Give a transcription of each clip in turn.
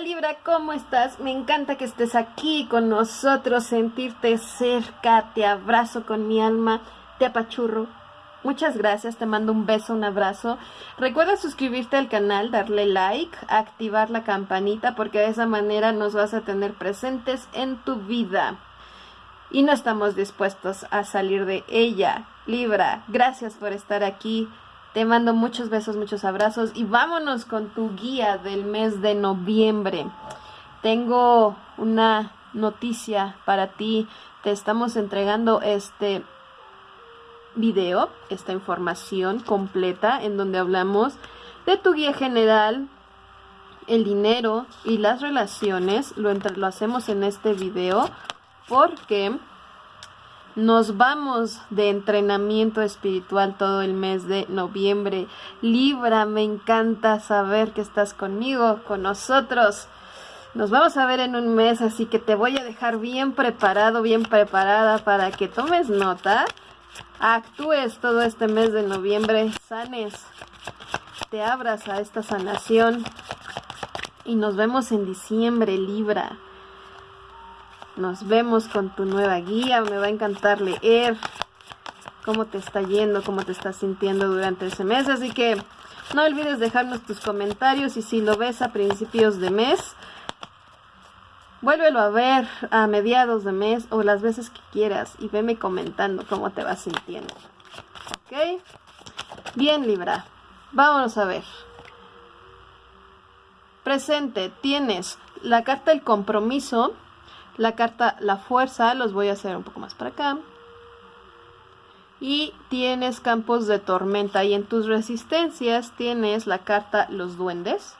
Libra, ¿cómo estás? Me encanta que estés aquí con nosotros, sentirte cerca, te abrazo con mi alma, te apachurro. Muchas gracias, te mando un beso, un abrazo. Recuerda suscribirte al canal, darle like, activar la campanita porque de esa manera nos vas a tener presentes en tu vida. Y no estamos dispuestos a salir de ella. Libra, gracias por estar aquí. Te mando muchos besos, muchos abrazos y vámonos con tu guía del mes de noviembre. Tengo una noticia para ti. Te estamos entregando este video, esta información completa en donde hablamos de tu guía general, el dinero y las relaciones. Lo, hacemos en este video porque nos vamos de entrenamiento espiritual todo el mes de noviembre. Libra, me encanta saber que estás conmigo, con nosotros. Nos vamos a ver en un mes, así que te voy a dejar bien preparado, bien preparada para que tomes nota, actúes todo este mes de noviembre, sanes, te abras a esta sanación y nos vemos en diciembre, Libra. Nos vemos con tu nueva guía. Me va a encantar leer cómo te está yendo, cómo te estás sintiendo durante ese mes. Así que no olvides dejarnos tus comentarios y si lo ves a principios de mes, vuélvelo a ver a mediados de mes o las veces que quieras y veme comentando cómo te vas sintiendo. ¿Ok? Bien, Libra. Vámonos a ver. Presente, tienes la carta del compromiso la carta La Fuerza, los voy a hacer un poco más para acá. Y tienes campos de tormenta y en tus resistencias tienes la carta Los Duendes.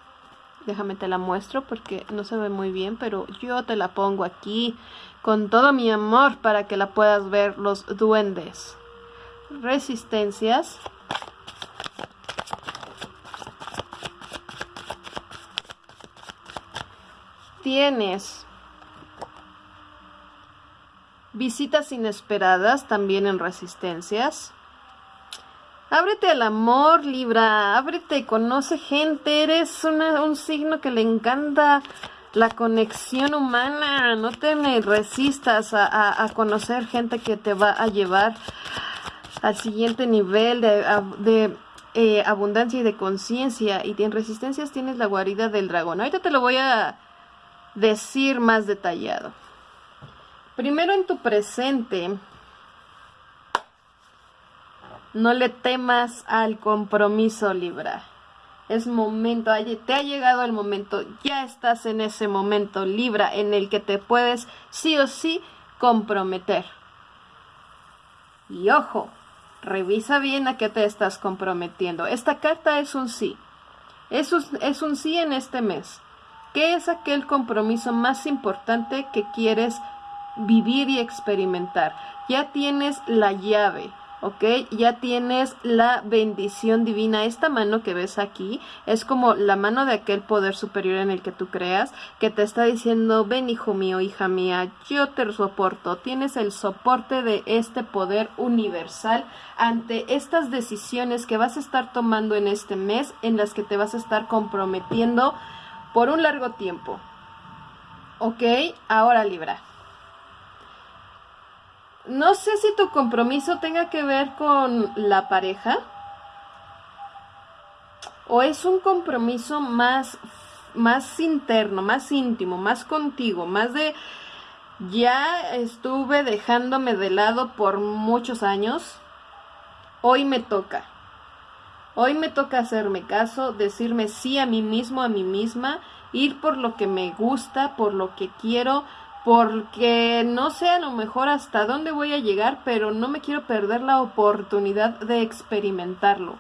Déjame te la muestro porque no se ve muy bien, pero yo te la pongo aquí con todo mi amor para que la puedas ver los duendes. Resistencias. Tienes Visitas inesperadas también en resistencias. Ábrete al amor, Libra. Ábrete, conoce gente. Eres un signo que le encanta la conexión humana. No te resistas a, conocer gente que te va a llevar al siguiente nivel de, eh, abundancia y de conciencia. Y en resistencias tienes la guarida del dragón. Ahorita te lo voy a decir más detallado. Primero en tu presente, no le temas al compromiso, Libra. Es momento, te ha llegado el momento, ya estás en ese momento, Libra, en el que te puedes sí o sí comprometer. Y ojo, revisa bien a qué te estás comprometiendo. Esta carta es un sí. Es un, es un sí en este mes. ¿Qué es aquel compromiso más importante que quieres vivir y experimentar. Ya tienes la llave. ¿ok? Ya tienes la bendición divina. Esta mano que ves aquí es como la mano de aquel poder superior en el que tú creas, que te está diciendo, ven hijo mío, hija mía, yo te soporto. Tienes el soporte de este poder universal ante estas decisiones que vas a estar tomando en este mes, en las que te vas a estar comprometiendo por un largo tiempo. ¿Ok? Ahora Libra no sé si tu compromiso tenga que ver con la pareja o es un compromiso más, más interno, más íntimo, más contigo, más de ya estuve dejándome de lado por muchos años, hoy me toca. Hoy me toca hacerme caso, decirme sí a mí mismo, a mí misma, ir por lo que me gusta, por lo que quiero, porque no sé a lo mejor hasta dónde voy a llegar, pero no me quiero perder la oportunidad de experimentarlo.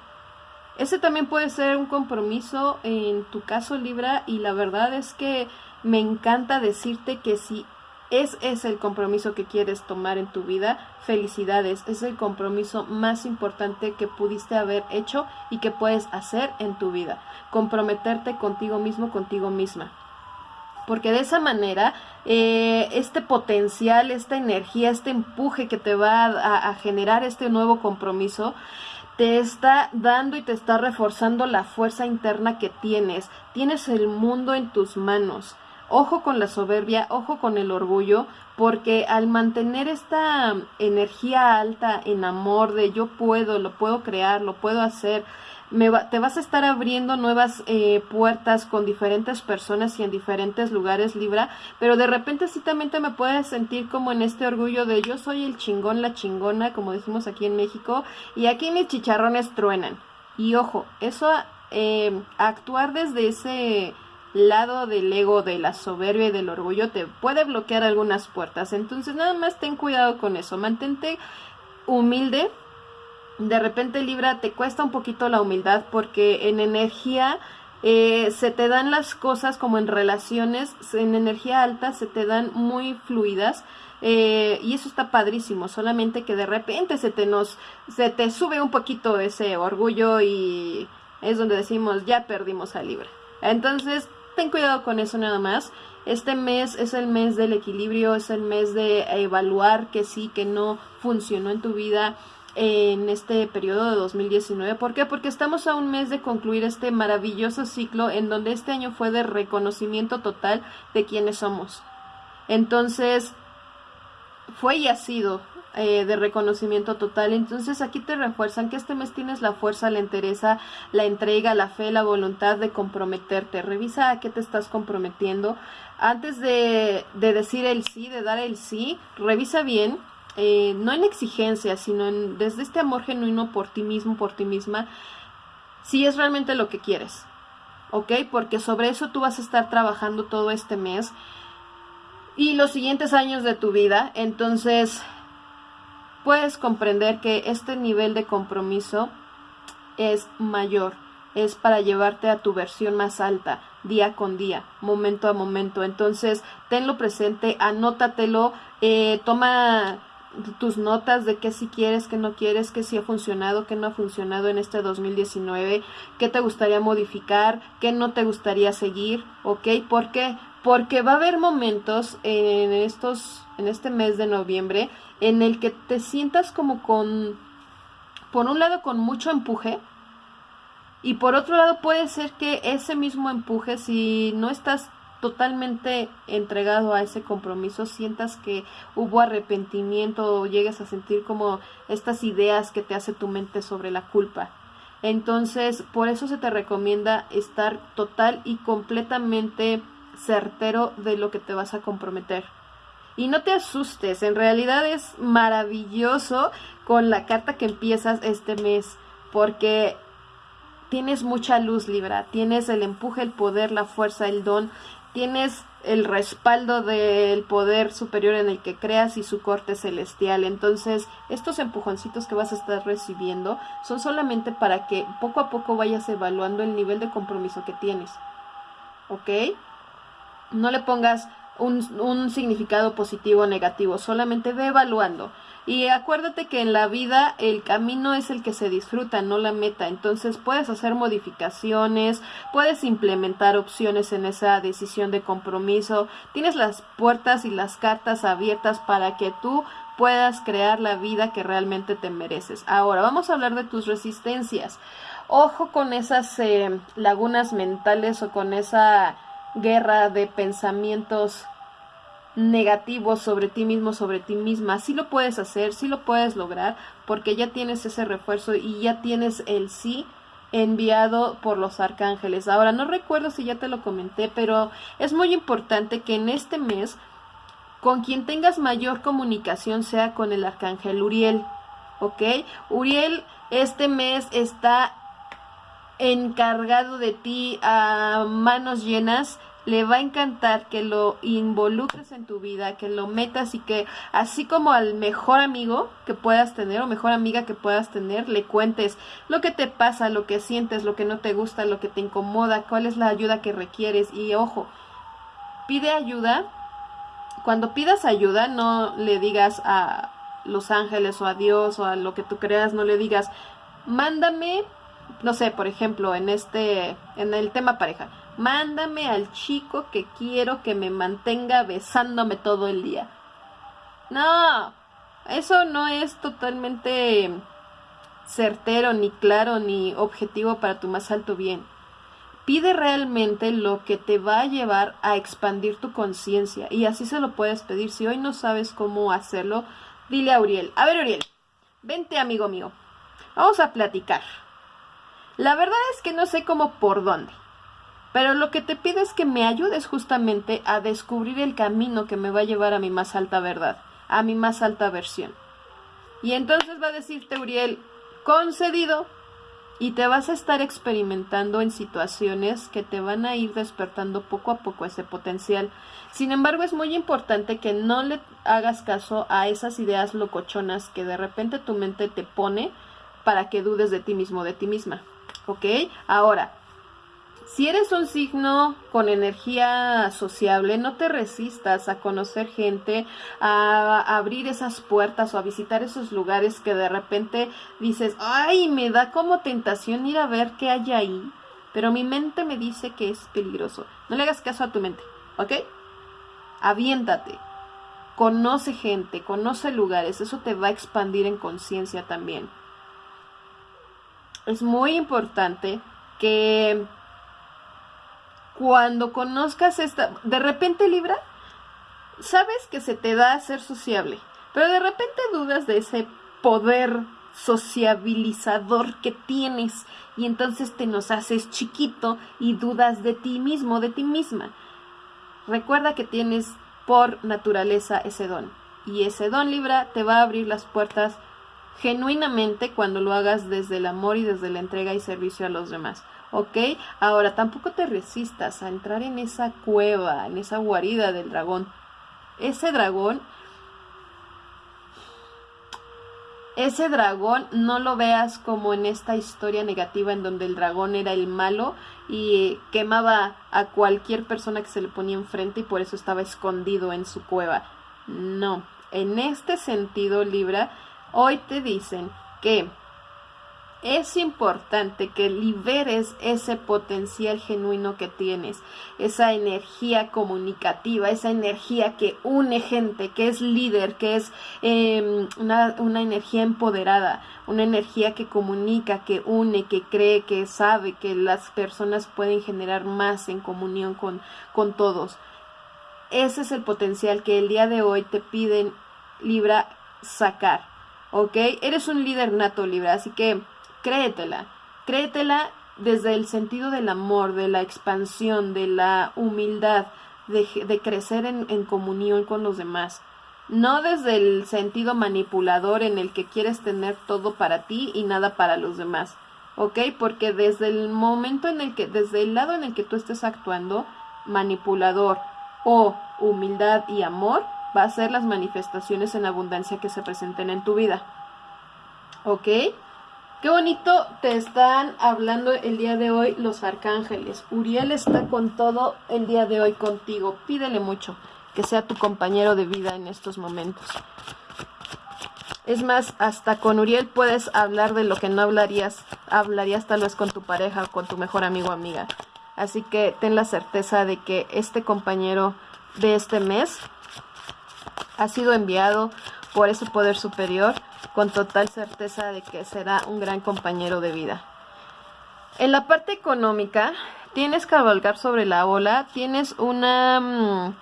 Ese también puede ser un compromiso en tu caso Libra y la verdad es que me encanta decirte que si es ese el compromiso que quieres tomar en tu vida, felicidades, es el compromiso más importante que pudiste haber hecho y que puedes hacer en tu vida, comprometerte contigo mismo, contigo misma porque de esa manera eh, este potencial, esta energía, este empuje que te va a, generar este nuevo compromiso, te está dando y te está reforzando la fuerza interna que tienes. Tienes el mundo en tus manos. Ojo con la soberbia, ojo con el orgullo, porque al mantener esta energía alta en amor de yo puedo, lo puedo crear, lo puedo hacer, me te vas a estar abriendo nuevas eh, puertas con diferentes personas y en diferentes lugares, Libra, pero de repente sí también te me puedes sentir como en este orgullo de yo soy el chingón, la chingona, como decimos aquí en México, y aquí mis chicharrones truenan. Y ojo, eso, eh, actuar desde ese lado del ego, de la soberbia y del orgullo te puede bloquear algunas puertas. Entonces nada más ten cuidado con eso, mantente humilde, de repente Libra te cuesta un poquito la humildad porque en energía eh, se te dan las cosas como en relaciones, en energía alta se te dan muy fluidas. Eh, y eso está padrísimo, solamente que de repente se te nos, se te sube un poquito ese orgullo y es donde decimos ya perdimos a Libra. Entonces, ten cuidado con eso nada más. Este mes es el mes del equilibrio, es el mes de evaluar que sí, que no funcionó en tu vida en este periodo de 2019. ¿Por qué? Porque estamos a un mes de concluir este maravilloso ciclo en donde este año fue de reconocimiento total de quiénes somos. Entonces, fue y ha sido eh, de reconocimiento total. Entonces aquí te refuerzan que este mes tienes la fuerza, la entereza, la entrega, la fe, la voluntad de comprometerte. Revisa a qué te estás comprometiendo. Antes de, de decir el sí, de dar el sí, revisa bien eh, no en exigencia, sino en, desde este amor genuino por ti mismo, por ti misma, si es realmente lo que quieres, ¿ok? Porque sobre eso tú vas a estar trabajando todo este mes y los siguientes años de tu vida, entonces puedes comprender que este nivel de compromiso es mayor, es para llevarte a tu versión más alta, día con día, momento a momento. Entonces, tenlo presente, anótatelo, eh, toma tus notas de qué si quieres, qué no quieres, qué si ha funcionado, qué no ha funcionado en este 2019, qué te gustaría modificar, qué no te gustaría seguir, ¿ok? ¿Por qué? Porque va a haber momentos en estos, en este mes de noviembre en el que te sientas como con, por un lado con mucho empuje, y por otro lado puede ser que ese mismo empuje, si no estás totalmente entregado a ese compromiso, sientas que hubo arrepentimiento o llegues a sentir como estas ideas que te hace tu mente sobre la culpa. Entonces, por eso se te recomienda estar total y completamente certero de lo que te vas a comprometer. Y no te asustes, en realidad es maravilloso con la carta que empiezas este mes, porque tienes mucha luz, Libra, tienes el empuje, el poder, la fuerza, el don, tienes el respaldo del poder superior en el que creas y su corte celestial. Entonces, estos empujoncitos que vas a estar recibiendo son solamente para que poco a poco vayas evaluando el nivel de compromiso que tienes. ¿Ok? No le pongas un, un significado positivo o negativo, solamente ve evaluando. Y acuérdate que en la vida el camino es el que se disfruta, no la meta. Entonces puedes hacer modificaciones, puedes implementar opciones en esa decisión de compromiso. Tienes las puertas y las cartas abiertas para que tú puedas crear la vida que realmente te mereces. Ahora vamos a hablar de tus resistencias. Ojo con esas eh, lagunas mentales o con esa guerra de pensamientos negativos sobre ti mismo, sobre ti misma. Sí lo puedes hacer, sí lo puedes lograr, porque ya tienes ese refuerzo y ya tienes el sí enviado por los arcángeles. Ahora, no recuerdo si ya te lo comenté, pero es muy importante que en este mes con quien tengas mayor comunicación sea con el arcángel Uriel. ¿Ok? Uriel este mes está encargado de ti a manos llenas le va a encantar que lo involucres en tu vida, que lo metas y que así como al mejor amigo que puedas tener o mejor amiga que puedas tener, le cuentes lo que te pasa, lo que sientes, lo que no te gusta, lo que te incomoda, cuál es la ayuda que requieres y ojo, pide ayuda. Cuando pidas ayuda, no le digas a los ángeles o a Dios o a lo que tú creas, no le digas, mándame, no sé, por ejemplo, en este, en el tema pareja, Mándame al chico que quiero que me mantenga besándome todo el día. No, eso no es totalmente certero, ni claro, ni objetivo para tu más alto bien. Pide realmente lo que te va a llevar a expandir tu conciencia y así se lo puedes pedir. Si hoy no sabes cómo hacerlo, dile a Uriel. A ver, Uriel, vente amigo mío. Vamos a platicar. La verdad es que no sé cómo por dónde. Pero lo que te pido es que me ayudes justamente a descubrir el camino que me va a llevar a mi más alta verdad, a mi más alta versión. Y entonces va a decirte Uriel, concedido, y te vas a estar experimentando en situaciones que te van a ir despertando poco a poco ese potencial. Sin embargo, es muy importante que no le hagas caso a esas ideas locochonas que de repente tu mente te pone para que dudes de ti mismo, de ti misma. ¿Ok? Ahora, si eres un signo con energía sociable, no te resistas a conocer gente, a, abrir esas puertas o a visitar esos lugares que de repente dices, ay, me da como tentación ir a ver qué hay ahí, pero mi mente me dice que es peligroso. No le hagas caso a tu mente, ¿ok? Aviéntate. Conoce gente, conoce lugares, eso te va a expandir en conciencia también. Es muy importante que cuando conozcas esta, de repente Libra, sabes que se te da a ser sociable, pero de repente dudas de ese poder sociabilizador que tienes y entonces te nos haces chiquito y dudas de ti mismo, de ti misma. Recuerda que tienes por naturaleza ese don y ese don Libra te va a abrir las puertas genuinamente cuando lo hagas desde el amor y desde la entrega y servicio a los demás. ¿Ok? Ahora, tampoco te resistas a entrar en esa cueva, en esa guarida del dragón. Ese dragón, ese dragón no lo veas como en esta historia negativa en donde el dragón era el malo y quemaba a cualquier persona que se le ponía enfrente y por eso estaba escondido en su cueva. No, en este sentido, Libra, hoy te dicen que es importante que liberes ese potencial genuino que tienes, esa energía comunicativa, esa energía que une gente, que es líder, que es em, una, una, energía empoderada, una energía que comunica, que une, que cree, que sabe que las personas pueden generar más en comunión con, con todos. Ese es el potencial que el día de hoy te piden Libra sacar, ¿ok? Eres un líder nato Libra, así que créetela, créetela desde el sentido del amor, de la expansión, de la humildad, de, crecer en, en comunión con los demás. No desde el sentido manipulador en el que quieres tener todo para ti y nada para los demás. ¿Ok? Porque desde el momento en el que, desde el lado en el que tú estés actuando, manipulador o humildad y amor, va a ser las manifestaciones en abundancia que se presenten en tu vida. ¿Ok? Qué bonito te están hablando el día de hoy los arcángeles. Uriel está con todo el día de hoy contigo. Pídele mucho que sea tu compañero de vida en estos momentos. Es más, hasta con Uriel puedes hablar de lo que no hablarías, hablarías tal vez con tu pareja o con tu mejor amigo o amiga. Así que ten la certeza de que este compañero de este mes ha sido enviado por ese poder superior con total certeza de que será un gran compañero de vida. En la parte económica, tienes cabalgar sobre la ola, tienes una... Mm,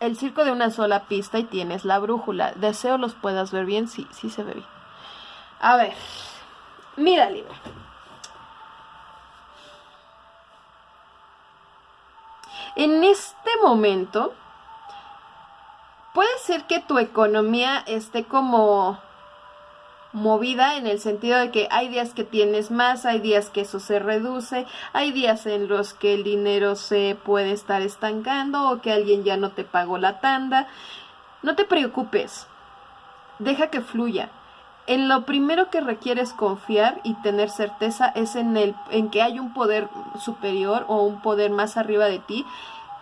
el circo de una sola pista y tienes la brújula. Deseo los puedas ver bien, sí, sí se ve bien. A ver, mira Libra. En este momento, puede ser que tu economía esté como movida en el sentido de que hay días que tienes más, hay días que eso se reduce, hay días en los que el dinero se puede estar estancando o que alguien ya no te pagó la tanda. No te preocupes, deja que fluya. En lo primero que requieres confiar y tener certeza es en, el, en que hay un poder superior o un poder más arriba de ti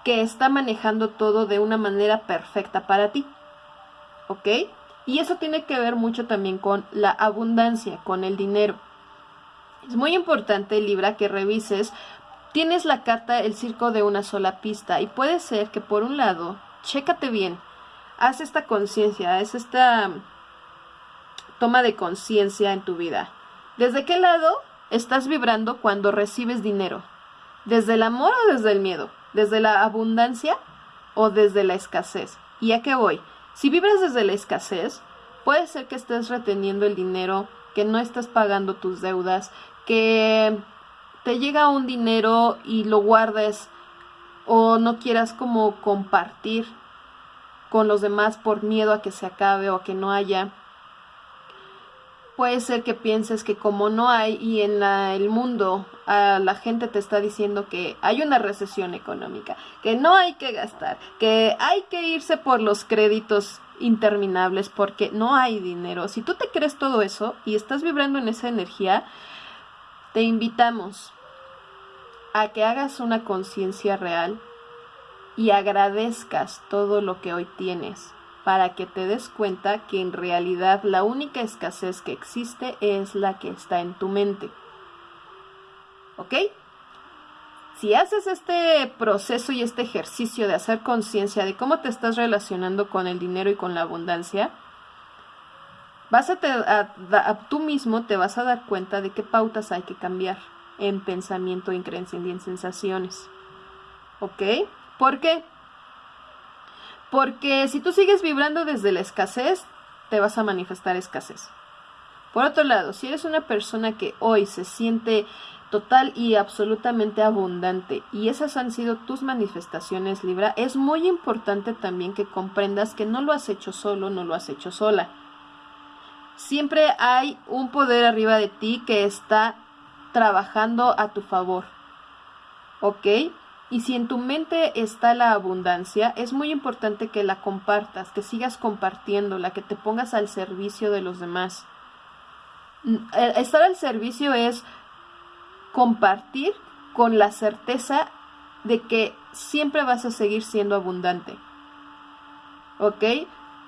que está manejando todo de una manera perfecta para ti. ¿Ok? Y eso tiene que ver mucho también con la abundancia, con el dinero. Es muy importante, Libra, que revises. Tienes la carta El circo de una sola pista y puede ser que por un lado, chécate bien, haz esta conciencia, haz esta toma de conciencia en tu vida ¿Desde qué lado estás vibrando cuando recibes dinero? ¿Desde el amor o desde el miedo? ¿Desde la abundancia o desde la escasez? ¿Y a qué voy? Si vibras desde la escasez, puede ser que estés reteniendo el dinero, que no estás pagando tus deudas, que te llega un dinero y lo guardes o no quieras como compartir con los demás por miedo a que se acabe o a que no haya. Puede ser que pienses que como no hay y en el mundo la gente te está diciendo que hay una recesión económica, que no hay que gastar, que hay que irse por los créditos interminables porque no hay dinero. Si tú te crees todo eso y estás vibrando en esa energía, te invitamos a que hagas una conciencia real y agradezcas todo lo que hoy tienes para que te des cuenta que en realidad la única escasez que existe es la que está en tu mente. ¿Ok? Si haces este proceso y este ejercicio de hacer conciencia de cómo te estás relacionando con el dinero y con la abundancia, vas a, tú mismo te vas a dar cuenta de qué pautas hay que cambiar en pensamiento, en creencia y en sensaciones. ¿Ok? ¿Por qué? Porque si tú sigues vibrando desde la escasez, te vas a manifestar escasez. Por otro lado, si eres una persona que hoy se siente total y absolutamente abundante y esas han sido tus manifestaciones Libra, es muy importante también que comprendas que no lo has hecho solo, no lo has hecho sola. Siempre hay un poder arriba de ti que está trabajando a tu favor. ¿Ok? Y si en tu mente está la abundancia, es muy importante que la compartas, que sigas compartiéndola, que te pongas al servicio de los demás. Mm, eh, estar al servicio es compartir con la certeza de que siempre vas a seguir siendo abundante. ¿Ok?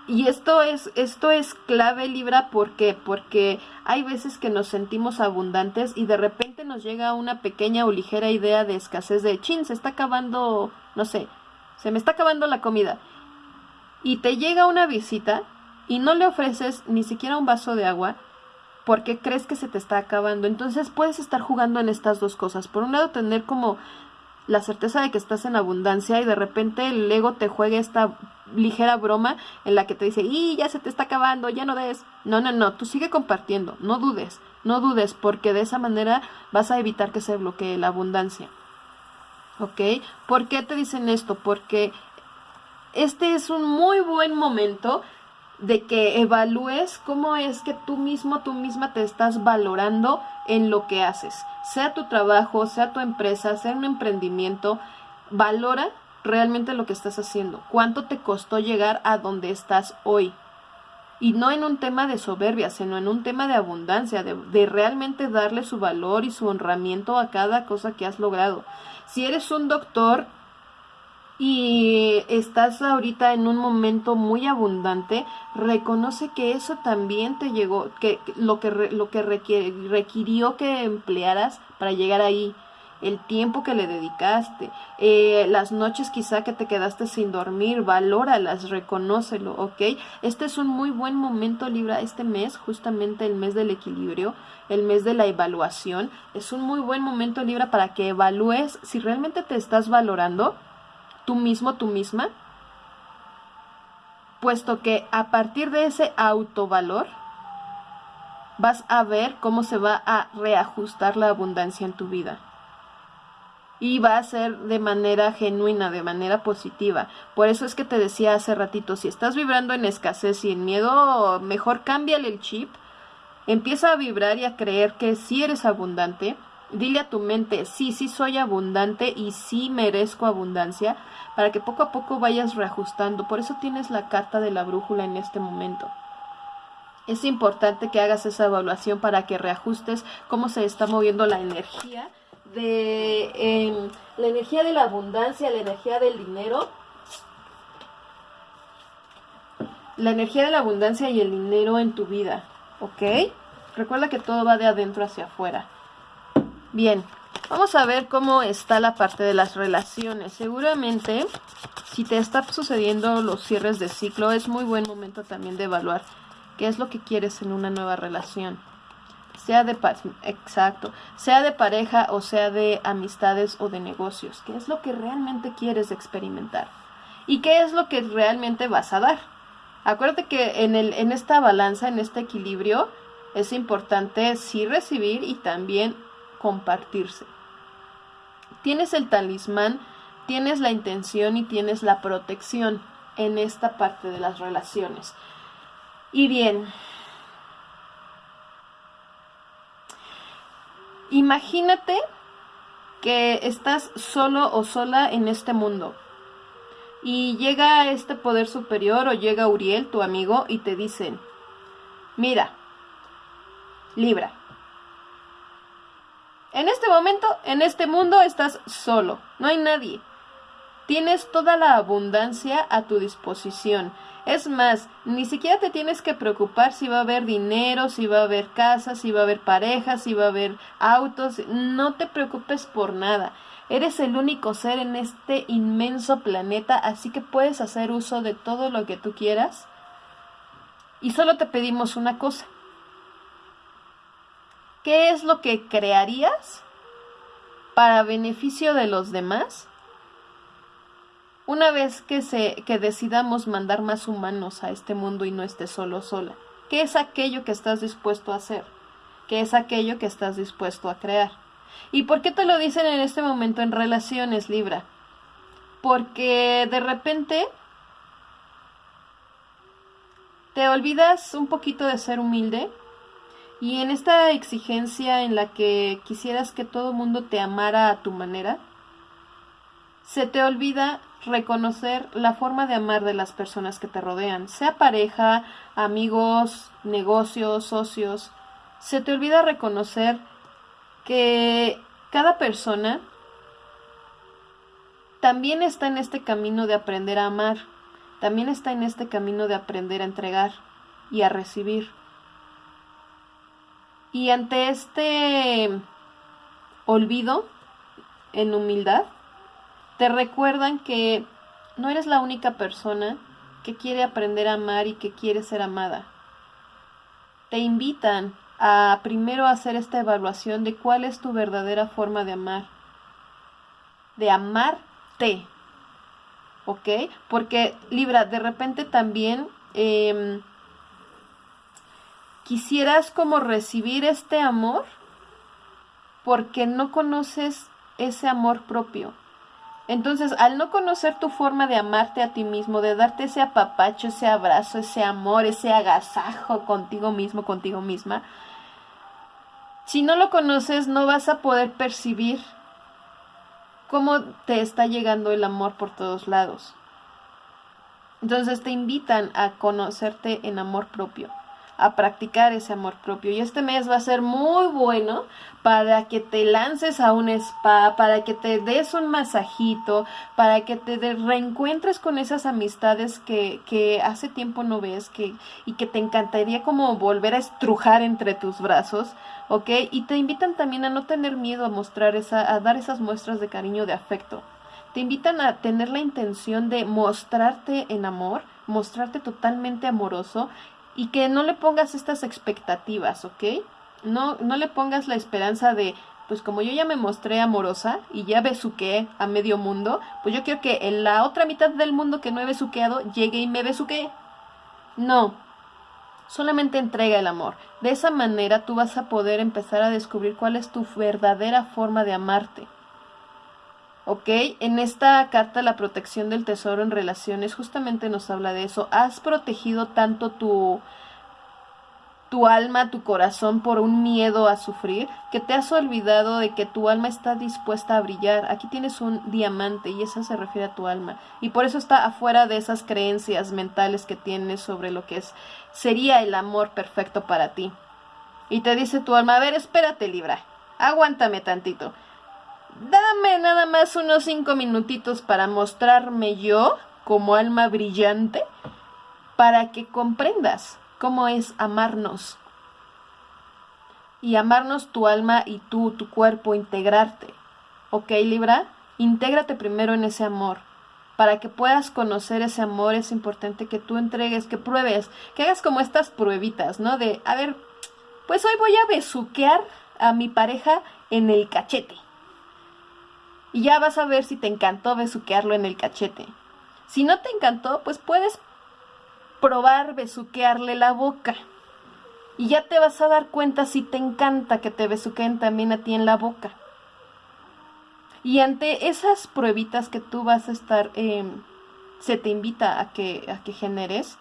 Y esto es, esto es clave Libra, ¿por qué? Porque hay veces que nos sentimos abundantes y de repente nos llega una pequeña o ligera idea de escasez de chin, se está acabando, no sé, se me está acabando la comida. Y te llega una visita y no le ofreces ni siquiera un vaso de agua porque crees que se te está acabando. Entonces puedes estar jugando en estas dos cosas. Por un lado, tener como la certeza de que estás en abundancia y de repente el ego te juegue esta ligera broma en la que te dice, y ya se te está acabando, ya no des. No, no, no, tú sigue compartiendo, no dudes, no dudes, porque de esa manera vas a evitar que se bloquee la abundancia. ¿Ok? ¿Por qué te dicen esto? Porque este es un muy buen momento de que evalúes cómo es que tú mismo, tú misma te estás valorando en lo que haces. Sea tu trabajo, sea tu empresa, sea un emprendimiento, valora realmente lo que estás haciendo. ¿Cuánto te costó llegar a donde estás hoy? Y no en un tema de soberbia, sino en un tema de abundancia, de, de, realmente darle su valor y su honramiento a cada cosa que has logrado. Si eres un doctor, y estás ahorita en un momento muy abundante, reconoce que eso también te llegó, que lo que, lo que requirió que emplearas para llegar ahí, el tiempo que le dedicaste, eh, las noches quizá que te quedaste sin dormir, valóralas, reconócelo, ¿ok? Este es un muy buen momento, Libra, este mes, justamente el mes del equilibrio, el mes de la evaluación, es un muy buen momento, Libra, para que evalúes si realmente te estás valorando tú mismo, tú misma, puesto que a partir de ese autovalor vas a ver cómo se va a reajustar la abundancia en tu vida. Y va a ser de manera genuina, de manera positiva. Por eso es que te decía hace ratito, si estás vibrando en escasez y en miedo, mejor cámbiale el chip. Empieza a vibrar y a creer que sí eres abundante Dile a tu mente, sí, sí soy abundante y sí merezco abundancia, para que poco a poco vayas reajustando. Por eso tienes la carta de la brújula en este momento. Es importante que hagas esa evaluación para que reajustes cómo se está moviendo la energía de em, la energía de la abundancia, la energía del dinero, la energía de la abundancia y el dinero en tu vida, ¿ok? Recuerda que todo va de adentro hacia afuera. Bien, vamos a ver cómo está la parte de las relaciones. Seguramente, si te está sucediendo los cierres de ciclo, es muy buen momento también de evaluar qué es lo que quieres en una nueva relación. Sea de exacto, sea de pareja o sea de amistades o de negocios, qué es lo que realmente quieres experimentar y qué es lo que realmente vas a dar. Acuérdate que en, el, en esta balanza, en este equilibrio, es importante sí recibir y también compartirse. Tienes el talismán, tienes la intención y tienes la protección en esta parte de las relaciones. Y bien, Imagínate que estás solo o sola en este mundo y llega este poder superior o llega Uriel, tu amigo, y te dicen, mira, Libra, en este momento, en este mundo estás solo, no hay nadie. Tienes toda la abundancia a tu disposición. Es más, ni siquiera te tienes que preocupar si va a haber dinero, si va a haber casas, si va a haber parejas, si va a haber autos. No te preocupes por nada. Eres el único ser en este inmenso planeta, así que puedes hacer uso de todo lo que tú quieras. Y solo te pedimos una cosa. ¿Qué es lo que crearías para beneficio de los demás una vez que, se, que decidamos mandar más humanos a este mundo y no esté solo sola, ¿qué es aquello que estás dispuesto a hacer? ¿Qué es aquello que estás dispuesto a crear? ¿Y por qué te lo dicen en este momento en relaciones, Libra? Porque de repente te olvidas un poquito de ser humilde y en esta exigencia en la que quisieras que todo mundo te amara a tu manera, se te olvida reconocer la forma de amar de las personas que te rodean, sea pareja, amigos, negocios, socios. Se te olvida reconocer que cada persona también está en este camino de aprender a amar, también está en este camino de aprender a entregar y a recibir. Y ante este olvido en humildad, te recuerdan que no eres la única persona que quiere aprender a amar y que quiere ser amada. Te invitan a primero hacer esta evaluación de cuál es tu verdadera forma de amar. De amarte. ¿Ok? Porque, Libra, de repente también em, quisieras como recibir este amor porque no conoces ese amor propio. Entonces, al no conocer tu forma de amarte a ti mismo, de darte ese apapacho, ese abrazo, ese amor, ese agasajo contigo mismo, contigo misma, si no lo conoces, no vas a poder percibir cómo te está llegando el amor por todos lados. Entonces te invitan a conocerte en amor propio a practicar ese amor propio. Y este mes va a ser muy bueno para que te lances a un spa, para que te des un masajito, para que te reencuentres con esas amistades que, que hace tiempo no ves que, y que te encantaría como volver a estrujar entre tus brazos, ¿ok? Y te invitan también a no tener miedo a mostrar esa, a dar esas muestras de cariño, de afecto. Te invitan a tener la intención de mostrarte en amor, mostrarte totalmente amoroso y que no le pongas estas expectativas, ¿ok? No, no le pongas la esperanza de, pues como yo ya me mostré amorosa y ya besuqué a medio mundo, pues yo quiero que en la otra mitad del mundo que no he besuqueado llegue y me besuquee. No, solamente entrega el amor. De esa manera tú vas a poder empezar a descubrir cuál es tu verdadera forma de amarte. ¿Ok? En esta carta la protección del tesoro en relaciones justamente nos habla de eso. Has protegido tanto tu, tu alma, tu corazón por un miedo a sufrir, que te has olvidado de que tu alma está dispuesta a brillar. Aquí tienes un diamante y eso se refiere a tu alma. Y por eso está afuera de esas creencias mentales que tienes sobre lo que es sería el amor perfecto para ti. Y te dice tu alma, a ver, espérate, Libra, aguántame tantito. Dame nada más unos cinco minutitos para mostrarme yo como alma brillante para que comprendas cómo es amarnos. Y amarnos tu alma y tú, tu cuerpo, integrarte. ¿Ok, Libra? Intégrate primero en ese amor. Para que puedas conocer ese amor es importante que tú entregues, que pruebes, que hagas como estas pruebitas, ¿no? De, a ver, pues hoy voy a besuquear a mi pareja en el cachete. Y ya vas a ver si te encantó besuquearlo en el cachete. Si no te encantó, pues puedes probar besuquearle la boca. Y ya te vas a dar cuenta si te encanta que te besuqueen también a ti en la boca. Y ante esas pruebitas que tú vas a estar, em, se te invita a que, a que generes,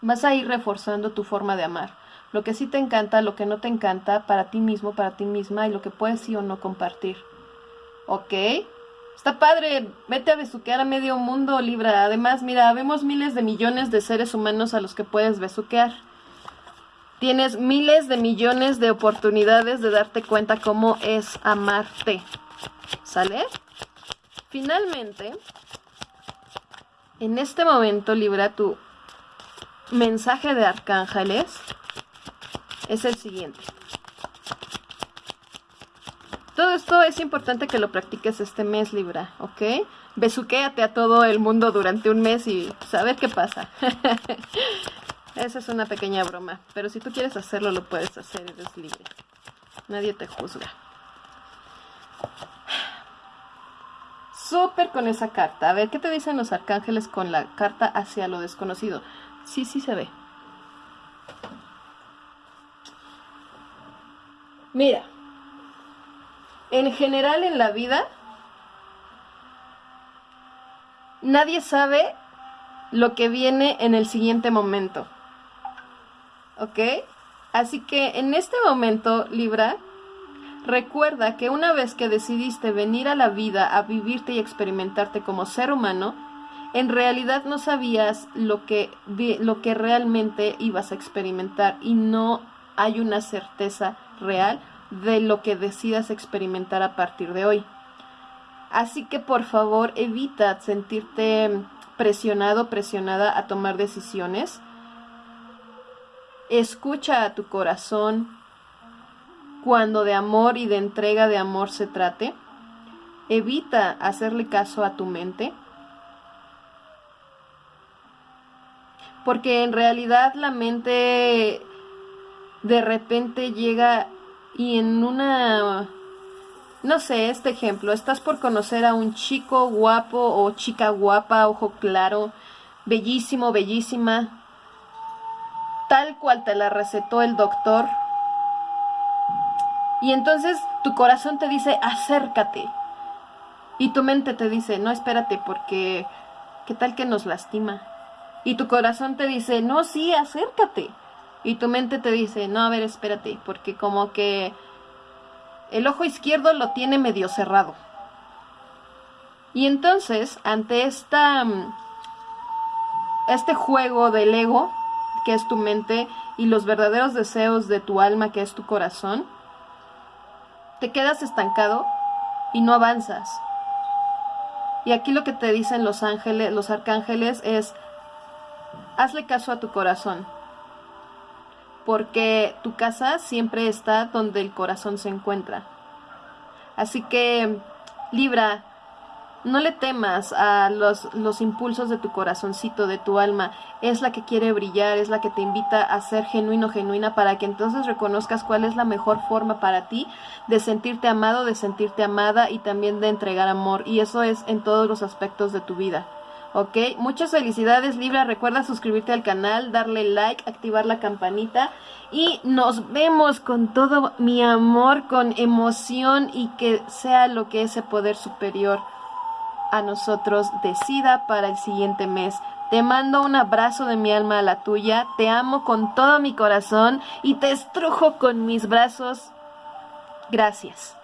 vas a ir reforzando tu forma de amar. Lo que sí te encanta, lo que no te encanta, para ti mismo, para ti misma, y lo que puedes sí o no compartir. ¿Ok? Está padre, vete a besuquear a medio mundo, Libra. Además, mira, vemos miles de millones de seres humanos a los que puedes besuquear. Tienes miles de millones de oportunidades de darte cuenta cómo es amarte. ¿Sale? Finalmente, en este momento, Libra, tu mensaje de arcángeles es el siguiente. Todo esto es importante que lo practiques este mes, Libra, ¿ok? Besuquéate a todo el mundo durante un mes y saber qué pasa. Esa es una pequeña broma, pero si tú quieres hacerlo, lo puedes hacer, eres libre. Nadie te juzga. Súper con esa carta. A ver, ¿qué te dicen los arcángeles con la carta hacia lo desconocido? Sí, sí se ve. Mira, en general en la vida, nadie sabe lo que viene en el siguiente momento. ¿ok? Así que en este momento, Libra, recuerda que una vez que decidiste venir a la vida a vivirte y experimentarte como ser humano, en realidad no sabías lo que, lo que realmente ibas a experimentar y no hay una certeza real de lo que decidas experimentar a partir de hoy. Así que por favor evita sentirte presionado, presionada a tomar decisiones Escucha a tu corazón cuando de amor y de entrega de amor se trate. Evita hacerle caso a tu mente. Porque en realidad la mente de repente llega y en una... No sé, este ejemplo, estás por conocer a un chico guapo o chica guapa, ojo claro, bellísimo, bellísima, tal cual te la recetó el doctor. Y entonces tu corazón te dice, acércate. Y tu mente te dice, no, espérate, porque ¿qué tal que nos lastima? Y tu corazón te dice, no, sí, acércate. Y tu mente te dice, no, a ver, espérate, porque como que el ojo izquierdo lo tiene medio cerrado. Y entonces, ante esta, mm, este juego del ego, que es tu mente, y los verdaderos deseos de tu alma, que es tu corazón, te quedas estancado y no avanzas. Y aquí lo que te dicen los ángeles, los arcángeles es hazle caso a tu corazón. Porque tu casa siempre está donde el corazón se encuentra. Así que Libra, no le temas a los, los, impulsos de tu corazoncito, de tu alma. Es la que quiere brillar, es la que te invita a ser genuino, genuina, para que entonces reconozcas cuál es la mejor forma para ti de sentirte amado, de sentirte amada y también de entregar amor. Y eso es en todos los aspectos de tu vida. ¿Ok? Muchas felicidades Libra, recuerda suscribirte al canal, darle like, activar la campanita y nos vemos con todo mi amor, con emoción y que sea lo que ese poder superior a nosotros decida para el siguiente mes. Te mando un abrazo de mi alma a la tuya, te amo con todo mi corazón y te estrujo con mis brazos. Gracias.